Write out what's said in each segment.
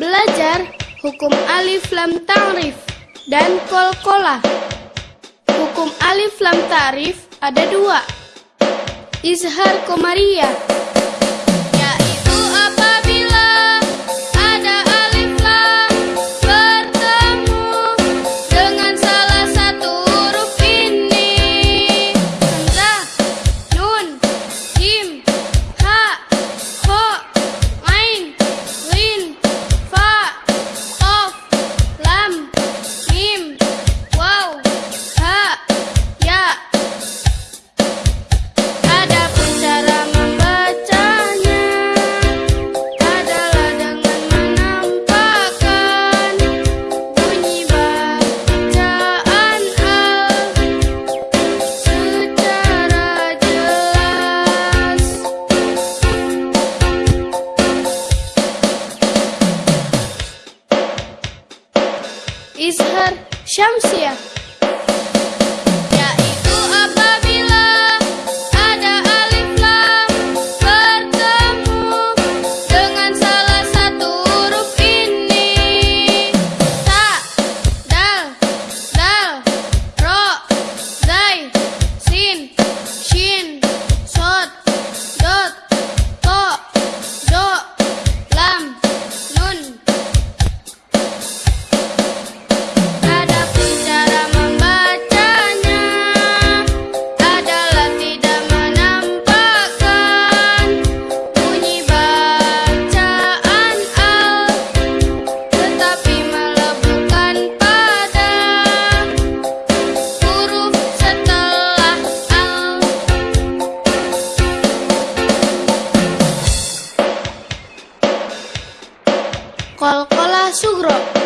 Belajar hukum alif lam ta'rif dan kolkolah. Hukum alif lam ta'rif ada dua. Izhar komariah Izhar Syamsiah Brasil!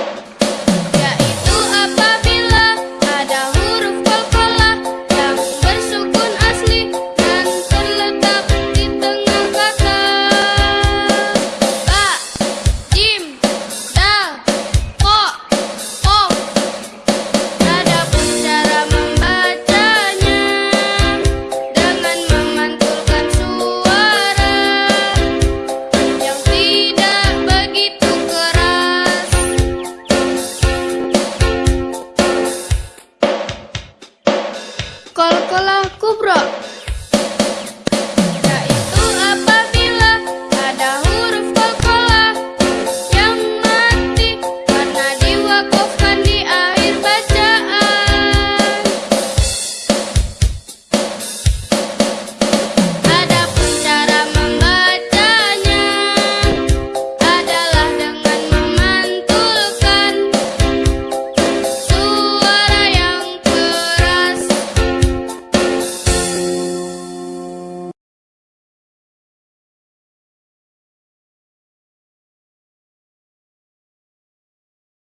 Кобра!